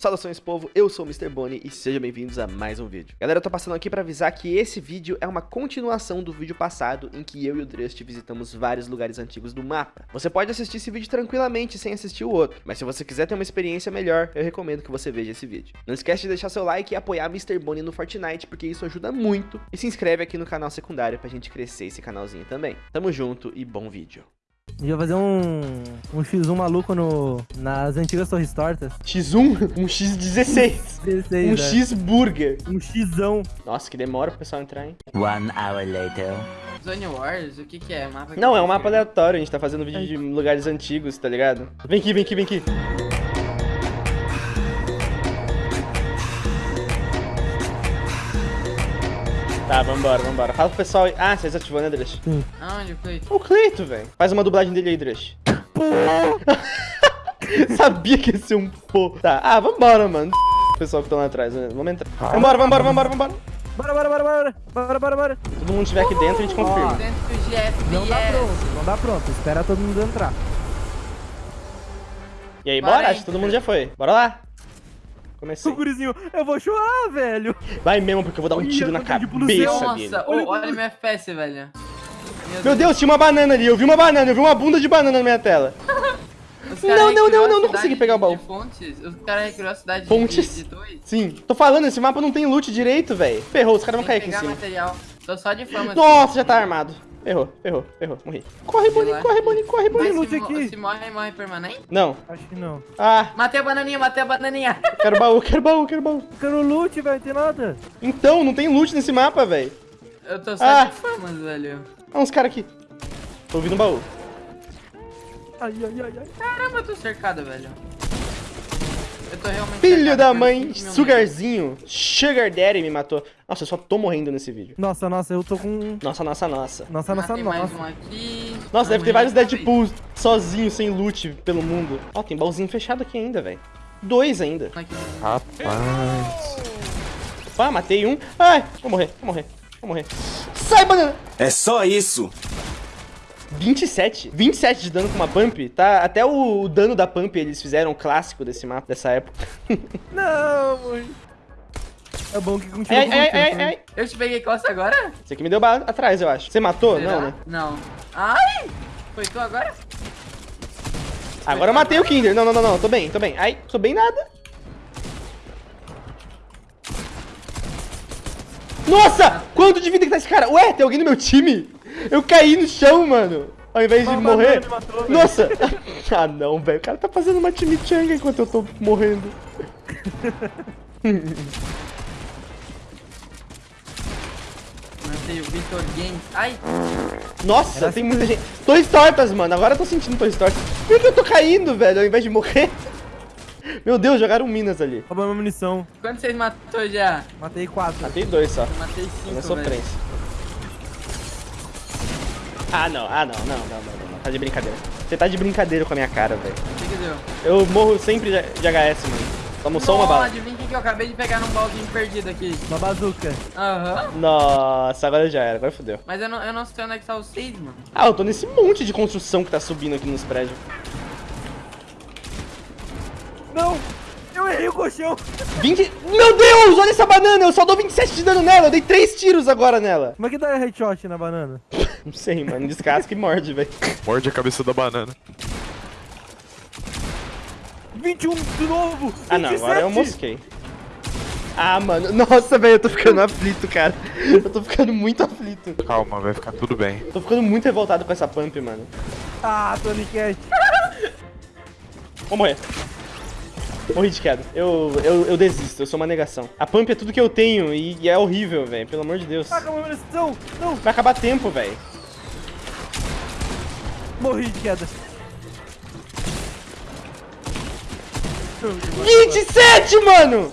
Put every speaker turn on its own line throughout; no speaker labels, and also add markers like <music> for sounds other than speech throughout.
Saudações povo, eu sou o Mr. Bonnie e sejam bem-vindos a mais um vídeo. Galera, eu tô passando aqui pra avisar que esse vídeo é uma continuação do vídeo passado em que eu e o Drust visitamos vários lugares antigos do mapa. Você pode assistir esse vídeo tranquilamente sem assistir o outro, mas se você quiser ter uma experiência melhor, eu recomendo que você veja esse vídeo. Não esquece de deixar seu like e apoiar Mr. Bonnie no Fortnite, porque isso ajuda muito, e se inscreve aqui no canal secundário pra gente crescer esse canalzinho também. Tamo junto e bom vídeo.
A gente vai fazer um, um X1 maluco no, nas antigas Torres Tortas.
X1? Um X16.
16,
Um
né?
X-Burger.
Um Xão.
Nossa, que demora pro pessoal entrar, hein?
One hour later.
Zone Wars? O que que é? Mapa
Não,
que
é um mapa aleatório, a gente tá fazendo vídeo de lugares antigos, tá ligado? Vem aqui, vem aqui, vem aqui. Tá, vambora, vambora. Fala pro pessoal aí. Ah, você desativou, né, Drush?
Aonde foi?
O Cleito, velho. Faz uma dublagem dele aí, Drush. <laughs> Sabia que ia ser um pô. Tá, ah, vambora, mano. O pessoal que estão lá atrás, né? vamos entrar. Vambora, vambora, vambora, vambora.
Bora, bora, bora, bora. Bora, bora, bora.
Todo mundo estiver aqui dentro, a gente confirma.
Dentro do GFBS.
Não dá pronto, não dá pronto. Espera todo mundo entrar.
E aí,
Bora.
Acho que todo mundo já foi. Bora lá. Comecei. <laughs>
O gurizinho, eu vou chorar, velho.
Vai mesmo, porque eu vou dar um
Ih,
tiro na
eu tô tipo
cabeça dele.
Nossa, ô, olha meu FPS, velho.
Meu Deus, tinha uma banana ali. Eu vi uma banana, eu vi uma bunda de banana na minha tela. <laughs> Não, não, não, não, não consegui pegar o baú.
De Fontes, os caras recriou a cidade de-
Fontes.
de, de dois.
Sim, tô falando, esse mapa não tem loot direito, velho. Ferrou, os caras vão cair aqui em
pegar
cima.
material. Tô só de fama.
Nossa, já tá armado. Ferrou, ferrou, ferrou, morri. Corre, Boninho,
lá.
corre, Boninho, corre, Boninho.
se,
loot aqui.
se morre, morre permanente?
Não.
Acho que não.
Ah,
Matei a bananinha, matei a bananinha.
quero baú, quero baú, quero baú.
Quero loot, velho, não tem nada.
Então, não tem loot nesse mapa, velho.
Eu tô só
Ah.
de famas, velho.
Ah, uns caras aqui. Tô ouvindo baú.
Ai, ai, ai, ai.
Caramba, eu tô cercado, velho. Eu tô realmente
Filho da mãe, Sugarzinho, Sugar Daddy me matou. Nossa, eu só tô morrendo nesse vídeo.
Nossa, nossa, eu tô com...
Nossa, nossa, nossa.
Nossa, nossa,
Matei mais
nossa.
um aqui.
Nossa, deve ter vários
outra
Deadpools sozinhos, sem loot, pelo mundo. Ó, tem baúzinho fechado aqui ainda, velho. Dois ainda.
Aqui.
Opa, matei um. Ai, vou morrer, vou morrer, vou morrer. Sai, banana!
É só isso.
27. 27 de dano com uma pump. Tá, até o, o dano da pump eles fizeram clássico desse mapa, dessa época. <laughs>
Não, mãe. É bom que continua
ai, ai, ai, ai.
Eu te peguei costa agora?
Você que me deu bala atrás, eu acho. Você matou?
Será?
Não, né?
Não. Ai! Foi tu agora?
Agora eu matei o Kinder. Não, não, não, não. Tô bem, tô bem. Ai, tô bem nada. Nossa! Quanto de vida que tá esse cara? Ué, tem alguém no meu time? Eu caí no chão, mano. Ao invés de
Uma
morrer.
matou.
Nossa! <laughs> ah, não, velho. O cara tá fazendo uma chimichanga enquanto eu tô morrendo. <laughs>
Matei o Victor Games. Ai!
Nossa,
Era
tem
assim
muita gente. Torres tortas, mano. Agora eu tô sentindo torres tortas. Por que eu tô caindo, velho, ao invés de morrer? <laughs> Meu Deus, jogaram minas ali.
Roubou minha munição.
Quantos vocês matou já?
Matei quatro.
Matei dois só.
Eu matei cinco,
Na
velho.
Ah, não. Ah, não. Não, não, não, não, não. Tá de brincadeira. Você tá de brincadeira com a minha cara, velho.
O que que deu?
Eu morro sempre de de HS, mano. Tomo só uma bala.
Adivinha o que que eu acabei de pegar num baldinho perdido aqui.
Uma bazuca.
Aham.
Nossa, agora já era. Agora fodeu.
Mas eu não, eu não sei onde é que tá o 6, mano.
Ah, eu tô nesse monte de construção que tá subindo aqui nos prédios.
Não! Eu errei o colchão!
20... Meu Deus, olha essa banana. Eu só dou 27 de dano nela. Eu dei 3 tiros agora nela.
Como é que dá headshot na banana? <laughs>
Não sei, mano. Descasca e morde, velho.
Morde a cabeça da banana.
21 de novo!
Ah, não. Agora eu
27.
mosquei. Ah, mano. <laughs> Nossa, velho. Eu tô ficando aflito, cara. <laughs> Eu tô ficando muito aflito.
Calma, vai ficar tudo bem.
Tô ficando muito revoltado com essa pump, mano.
Ah, Tony Cat.
Vou morrer. Morri de queda. Eu, eu, eu desisto, eu sou uma negação. A pump é tudo que eu tenho e, e é horrível, velho. Pelo amor de Deus.
Ah, acabou a munição! Não!
Vai acabar tempo, velho.
Morri de queda.
27, mano!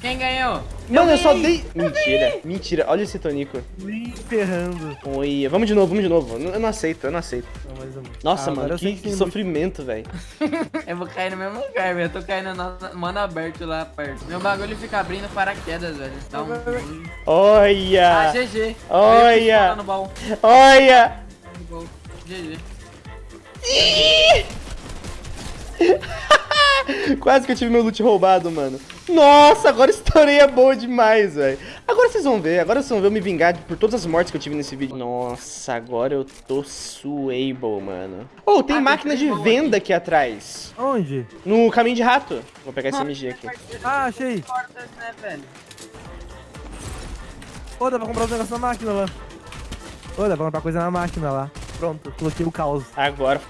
Quem ganhou?
Mano, eu só dei. Mentira, mentira. Olha esse tonico.
Me ferrando.
Oi, vamos de novo, vamos de novo. Eu não aceito, eu não aceito.
Não, mais um.
Nossa,
Ah,
mano,
eu
que, que sofrimento, velho. <laughs>
Eu vou cair no mesmo lugar, velho. Eu tô caindo no no mano aberto lá perto. Meu bagulho fica abrindo paraquedas, velho. Um.
Vai, vai,
Ah,
Olha!
GG.
Olha.
Eu.
Olha!
GG. <laughs>
Quase que eu tive meu loot roubado, mano. Nossa, agora estourei a boa demais, velho. Agora vocês vão ver, agora vocês vão ver eu me vingar por todas as mortes que eu tive nesse vídeo. Nossa, agora eu tô suable, mano. Oh, tem
Ah,
máquina de venda aqui atrás.
Onde?
No caminho de rato. Vou pegar esse MG aqui.
Ah, achei. Ô, dá pra comprar os negócios na máquina lá. Ô, dá pra comprar coisa na máquina lá. Pronto, coloquei o caos.
Agora.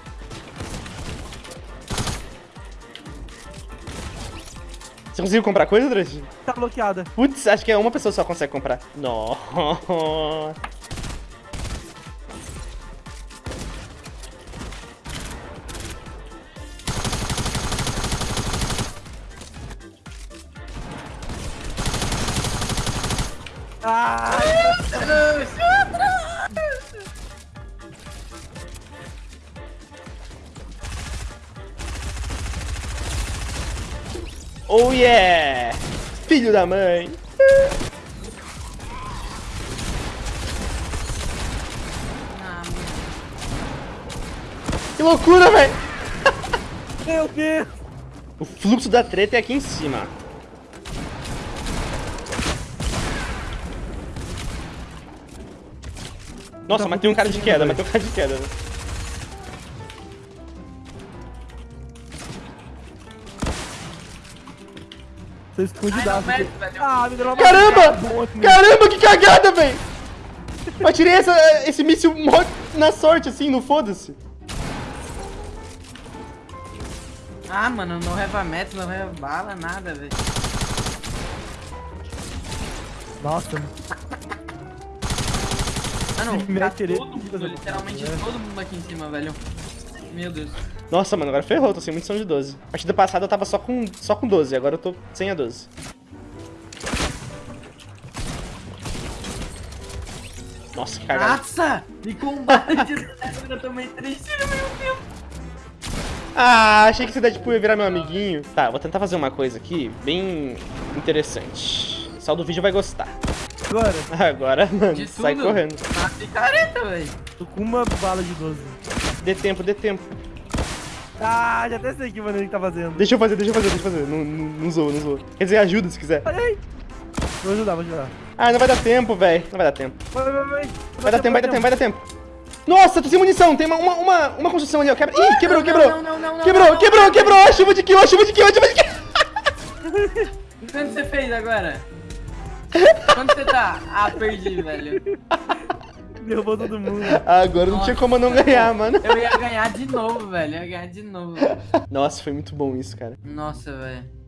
Você conseguiu comprar coisa, Drush?
Tá bloqueada.
Putz, acho que é uma pessoa só consegue comprar. Nossa.
Ah,
Oh yeah! Filho da mãe!
Ah.
Que loucura, velho!
meu Deus.
O fluxo da treta é aqui em cima. Nossa,
Tá
matei um cara de queda,
velho?
matei um cara de queda. né?
Tô escondidaço.
Ai, não, velho.
Ah, me deu uma
Caramba! Caramba, que cagada, velho! Eu atirei essa, esse míssil mó na sorte, assim, no foda-se.
Ah, mano, não leva metro, não leva bala, nada, velho.
Nossa,
Mano, <laughs>
Me
tá
atirei.
todo mundo, literalmente todo mundo aqui em cima, velho. Meu Deus.
Nossa, mano, agora ferrou, tô sem munição de 12. A partida passada eu tava só com, só com 12, agora eu tô sem a 12. Nossa, que cagada.
Nossa! Me combate! <laughs> eu tomei três tiros, meu Deus.
Ah, achei que esse Deadpool ia virar meu amiguinho. Tá, vou tentar fazer uma coisa aqui bem interessante. O pessoal do vídeo vai gostar.
agora. <laughs>
Agora, mano,
De
sai
tudo.
correndo.
Tá picareta, velho.
Tô com uma bala de 12.
Dê tempo, dê tempo.
Ah, já até sei que maneiro que tá fazendo.
Deixa eu fazer, deixa eu fazer, deixa eu fazer. Não, não, não zoa, não zoa. Quer dizer, ajuda se quiser.
Olha aí. Vou ajudar, vou ajudar.
Ah, não vai dar tempo, velho. Não vai dar tempo.
Vai, vai, vai.
Vai dar tempo, vai dar tempo, vai dar tempo. Nossa, tô sem munição. Tem uma, uma, uma, uma construção ali, ó. Quebra... Ih, quebrou,
Não,
quebrou.
não, não, não, não,
Quebrou, quebrou, quebrou. A chuva de kill, a chuva de kill, a chuva de kill. <laughs>
Quanto você fez agora? <laughs> Quanto você tá? Ah, perdi, velho. <laughs>
Derrubou todo mundo.
Agora não tinha como eu não ganhar, mano.
Eu ia ganhar de novo, velho. Eu ia ganhar de novo.
Nossa, foi muito bom isso, cara.
Nossa, velho.